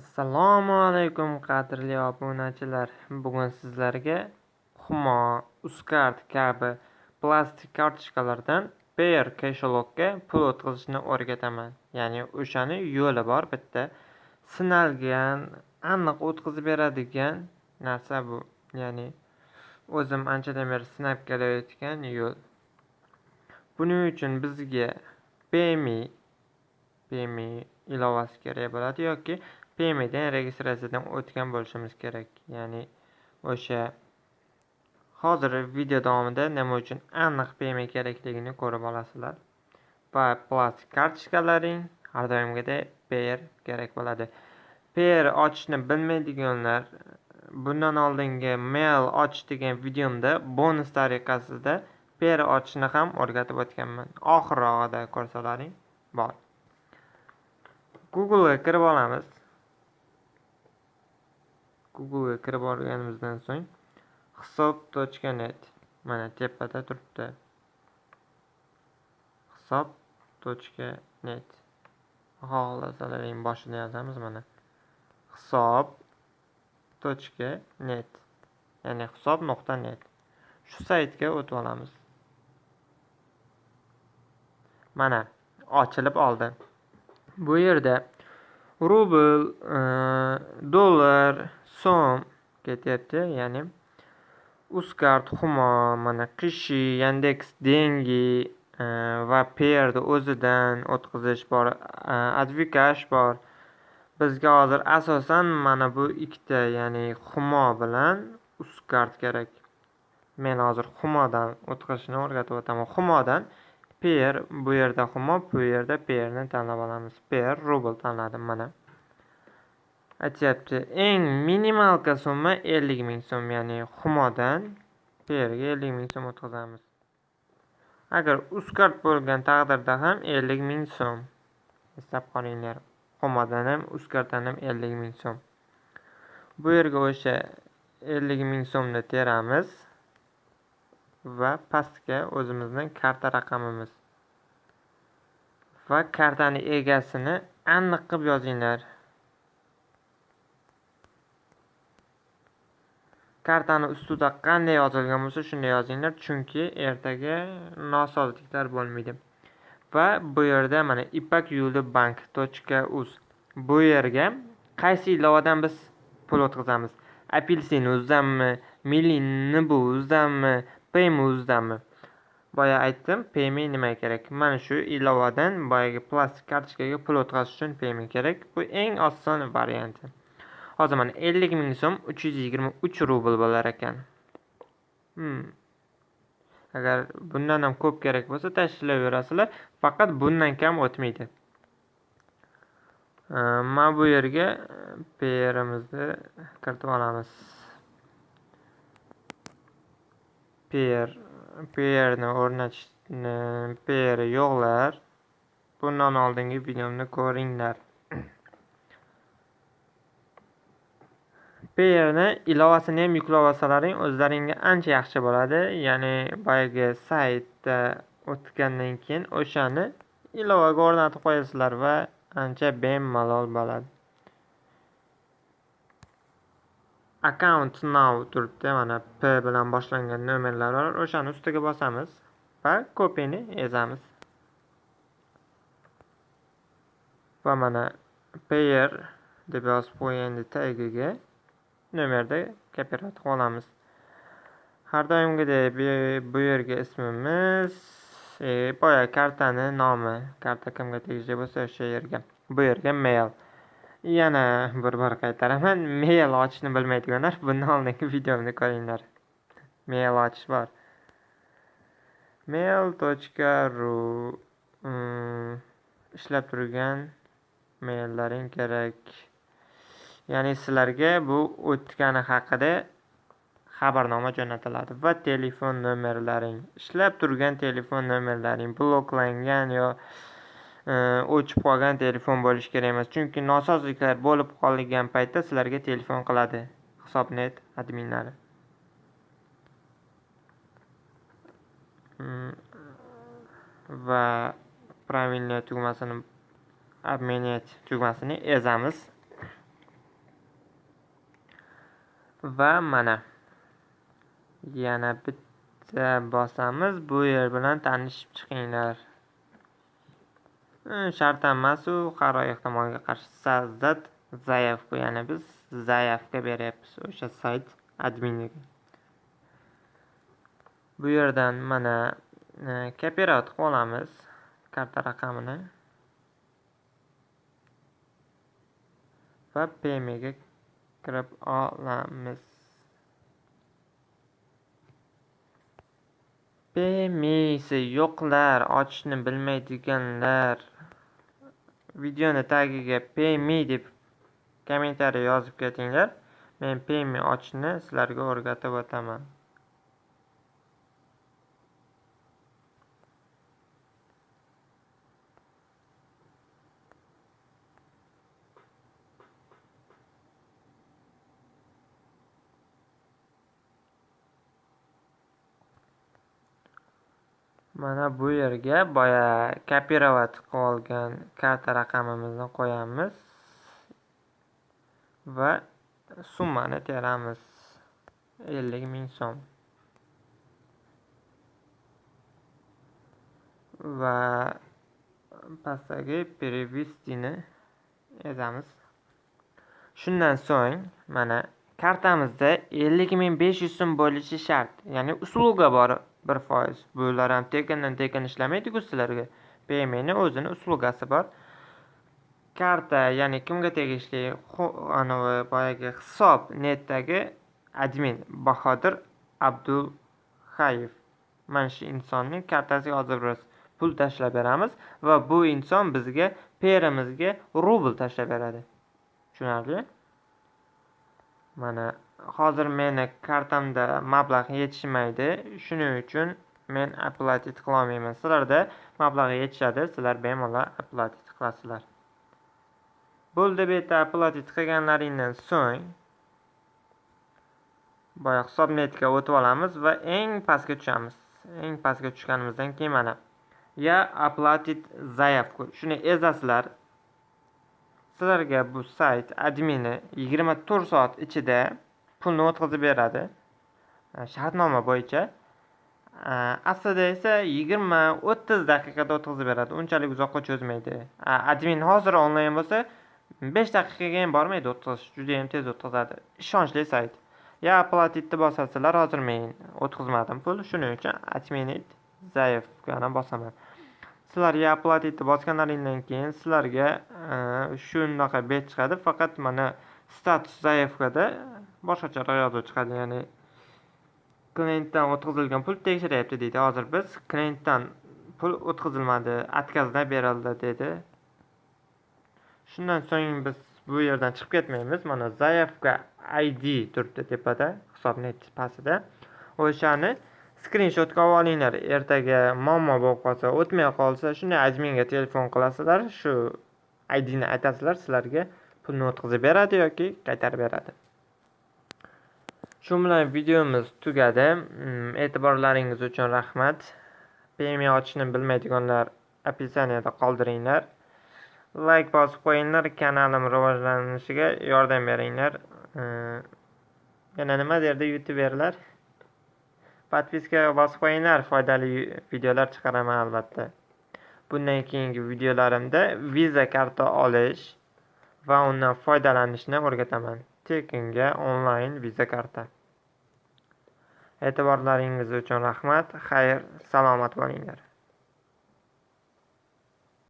Assalomu alaykum qadrli obunachilar. Bugun sizlarga Humo, Uzcard kabi plastik kartochkalardan Payer kashalogga pul o'tkazishni o'rgataman. Ya'ni o'shani yo'li bor bitta. Sinalgan, aniq o'tkazib beradigan narsa bu. Ya'ni o'zim anchadan beri sinab kelayotgan yo'l. Buning uchun bizga PayMe PayMe ilovasi kerak bo'ladi yoki pmdan registratsiyadan o'tgan bo'lishimiz kerak. Ya'ni o'sha hozir video davomida nima uchun aniq pm kerakligini ko'rib olasizlar. Va plastik kartochkalaring har doimgidek pr kerak bo'ladi. pr ochishni bilmaydiganlar bundan oldingi mail ochish degan videomda bonus tariqasida per ochishni ham o'rgatib o'tganman. Oxirrog'ida ko'rsalaring bor. Google'ga kirib olamiz. Google'ga kirib olganimizdan so'ng hisob.net mana tepada turibdi. hisob.net xohlasalaring boshida yozamiz mana. hisob.net ya'ni hisob.net shu saytga o'tib olamiz. Mana ochilib oldi. Bu yerda rubl, e, dollar, so'm ketyapti. Ya'ni Uzcard, Humo, mana Qishi, Yandex Dengi e, va perni o'zidan o'tkazish bor, e, Advikash bor. Bizga hozir asosan mana bu ikkita, ya'ni Humo bilan Uzcard kerak. Men hozir Humodan o'tkazishni o'rgatib o'taman. Humodan per bu yerda Humo, bu yerda perni tanlab olamiz. per rubl tanladim mana. Aytyapti, eng minimalka summa 50 ming so'm, ya'ni Humodan perga 50 ming so'm o'tkazamiz. Agar Uzcard bo'lgan taqdirda ham 50 ming so'm. Eslab qolinglar. Humodan ham Uzcarddan ham 50 ming so'm. Bu yerga o'sha 50 ming so'mni teramiz va pastga o'zimizning karta raqamimiz va kartani egasini aniq qilib yozinglar. Kartani ustida qanday yozilgan bo'lsa shunday yozinglar, chunki ertaga nosozliklar bo'lmaydi. Va bu yerda mana Ipak yo'li bank.uz bu yerga qaysi ilovadan biz pul o'tkazamiz? Apelsin o'zidanmi, Milliy Nibu o'zidanmi, Payme o'zidanmi? Boya aytdim, Payme nima kerak? Mana shu ilovadan boyagi plastik kartochkaga pul o'tkazish uchun Payme kerak. Bu eng oson varianti. Hozir mana 50 ming so'm 323 rubl bo'lar ekan. Hmm. Agar bundan ham ko'p kerak bo'lsa tashlayverasizlar faqat bundan kam o'tmaydi. Mana bu yerga e, Payerimizni kiritib olamiz. Pr Payerni o'rnatishni pr yo'qlar. Bundan oldingi videomni ko'ringlar. Payerni ilovasini ham yuklab olsalaring o'zlaringga ancha yaxshi bo'ladi. Ya'ni boyagi saytda o'tgandan keyin o'shani ilovaga o'rnatib qo'yasizlar va ancha bemalol bo'ladi. Account now turibdi. Mana P bilan boshlangan nomerlar bor. O'shani ustiga bosamiz va kopiyani ezamiz. Va mana Payer deb yozib qo'ygandik tagiga nomerda kopirovat olamiz. Har doimgidek bu yerga ismimiz, e, boya kartani nomi, karta kimga tegishli bo'lsa o'sha yerga. Bu yerga mail. Yana bir bor qaytaraman, mail ochishni bilmaydiganlar bundan oldingi videomni ko'ringlar. Mail ochish bor. mail.ru mm, ishlab turgan maillaring kerak. Ya'ni sizlarga bu o'tgani haqida xabarnoma jo'natiladi va telefon nomerlaring, ishlab turgan telefon nomerlaring bloklangan yo o'chib qolgan telefon bo'lishi kerak emas. Chunki nosozliklar bo'lib qolgan paytda sizlarga telefon qiladi Hisobnet adminlari. Hmm, va правильно tugmasini обменять tugmasini ezamiz. va mana yana bitta bosamiz bu yer bilan tanishib chiqinglar shart emasu har ehtimolga qarshi Sazdat Zayevga ya'ni biz Zayevga beryapmiz o'sha sayt adminiga bu yerdan mana kopirovat qilib olamiz karta raqamini va pmga kirib olamiz pmsi yo'qlar ochishni bilmaydiganlar. Videoni tagiga payme deb kommentariy yozib ketinglar. Men payme ochishni sizlarga o'rgatib o'taman. Mana bu yerga boya kopirovat qilib olgan karta raqamimizni qo'yamiz va summani teramiz. Ellik ming so'm. Va pastdagi перевестini yozamiz shundan so'ng mana kartamizda ellik ming besh yuz so'm bo'lishi shart ya'ni usluga bor bir foiz. Bular ham tekindan tekin ishlamaydiku sizlarga. Pmni o'zini uslugasi bor. Karta ya'ni kimga tegishli? Anavi boyagi hisob netdagi admin bahodir abdulhayev mana shu insonning kartasiga hozir biz pul tashlab beramiz va bu inson bizga perimizga rubl tashlab beradi. Tushunarli? Mana hozir meni kartamda mablag' yetishmaydi. Shuning uchun men оплатить qilolmayman sizlarda mablag' yetishadi. Sizlar bemalol оплатить qilasizlar bo'ldi bu yerda оплатить qilganlaringdan so'ng boya hisobnetga o'tib olamiz va eng pastga tushamiz. Eng pastga tushganimizdan keyin mana я оплатить заявку shuni ezasizlar. Sizlarga bu sayt admini yigirma to'rt soat ichida pulni o'tkazib beradi. Shartnoma bo'yicha. Aslida esa yigirma o'ttiz daqiqada o'tkazib beradi. Unchalik uzoqqa cho'zmaydi. Admin hozir onlayn bo'lsa besh daqiqaga ham bormaydi o'tkazish. Judayam tez o'tkazadi. Ishonchli sayt. Ya oplатitni bosasizlar hozir men o'tkazmadim pul. Shuning uchun отменить zaifgani bosaman. Sizlar ya etib bosganlaringdan keyin sizlarga e, shunaqa bet chiqadi. Faqat mana status zaявкада boshqacharoq yozuv chiqadi. Ya'ni klientdan o'tkazilgan pul tekshiryapti deydi. Hozir biz klientdan pul o'tkazilmadi откazdan berildi dedi. Shundan so'ng biz bu yerdan chiqib ketmaymiz. Mana zaявка id turibdi tepada hisobni pastida. O'shani skrinshotga olib olinglar ertaga muammo bo'lib qolsa o'tmay qolsa shunday adminga telefon qilasizlar. Shu idni aytasizlar sizlarga pulni o'tkazib beradi yoki qaytarib beradi. Shu bilan videomiz tugadi. Mm, e'tiborlaringiz uchun rahmat. Payme ochishni bilmaydiganlar описаниеda qoldiringlar. Layk bosib qo'yinglar kanalim rivojlanishiga yordam beringlar. Mm, yana nima derdi youtuberlar? Podpiska bosib qo'yinglar foydali videolar chiqaraman albatta. Bundan keyingi videolarimda viza karta olish va undan foydalanishni o'rgataman. Tekinga onlayn viza karta. E'tiborlaringiz uchun rahmat xayr salomat bo'linglar.